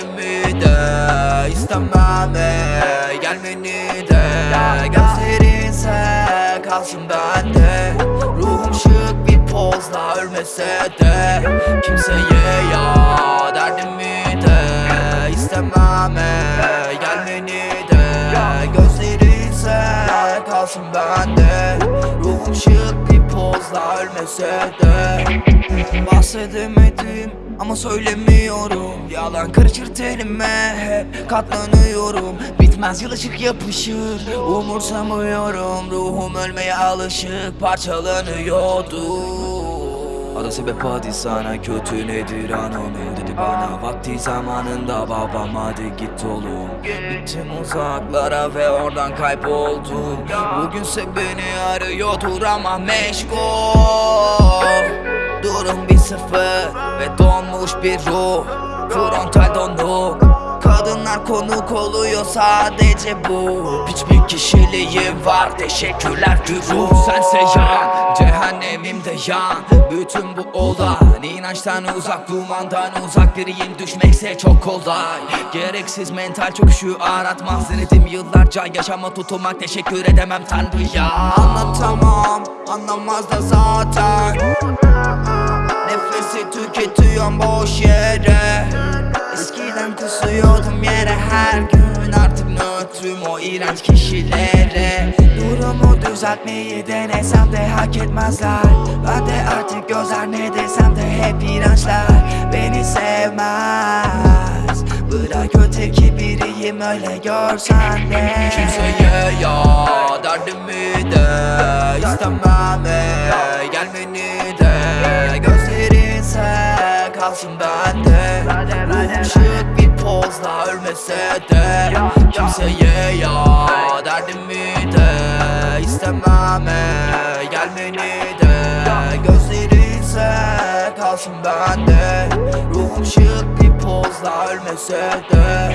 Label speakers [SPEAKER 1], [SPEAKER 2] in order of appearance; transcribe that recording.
[SPEAKER 1] Halimi de istemem Gelmeni de. Gözlerinse kalsın bende. Ruhum şık bir pozla ölmese de Kimseye ya derdimi de. İstemem Gelmeni de. Gözlerinse kalsın bende. Ruhum şık bir pozla ölmese de. Bahsedemedim ama söylemiyorum. Yalan karışır tenime hep katlanıyorum. Bitmez yılışık yapışır Umursamıyorum. Ruhum ölmeye alışık Parçalanıyordu. Ada sebep hadi sana kötü nedir anonim Dedi bana vakti zamanında babam hadi git oğlum. Gittim uzaklara ve oradan kayboldum. Bugünse beni arıyordur ama meşgul Durum bir sıfır ve donmuş bir ruh. Frontal donuk. Kadınlar konuk oluyor sadece bu. Hiçbir kişiliğim var teşekkürler güruh Sense yan cehennemimde yan. Bütün bu olay inançtan uzak dumandan uzak. Biriyim düşmekse çok kolay. Gereksiz mental çöküşü aratmaz. Denedim yıllarca Yaşama tutunmak teşekkür edemem tanrıya. Anlatamam anlamaz da zaten boş yere. Eskiden kusuyordum yere her gün. Artık nötrüm o iğrenç kişilere. Durumu düzeltmeyi denesem de hak etmezler. Ben de artık gözler ne desem de hep iğrençler. Beni sevmez. Bırak öteki biriyim öyle görsen de. Kimseye ya derdimi de? İstemem gelmeni kalsın bende Ruhum şık bir pozla ölmese de. Kimseye ya derdimi de? İstemem e, gelmeni de. Gözlerinse kalsın bende. Ruhum şık bir pozla ölmese de